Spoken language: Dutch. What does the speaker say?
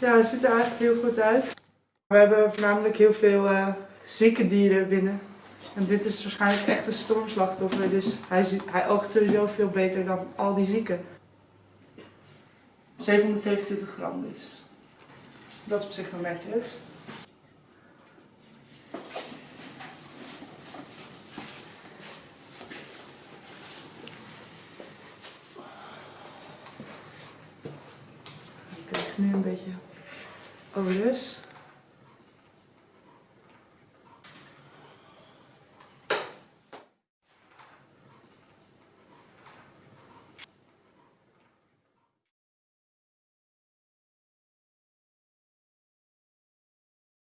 Ja, het ziet er eigenlijk heel goed uit. We hebben voornamelijk heel veel eh, zieke dieren binnen. En dit is waarschijnlijk echt een stormslachtoffer, dus hij, hij oogt sowieso veel beter dan al die zieken. 727 gram dus. Dat is op zich wel netjes. Ik krijg nu een beetje over this.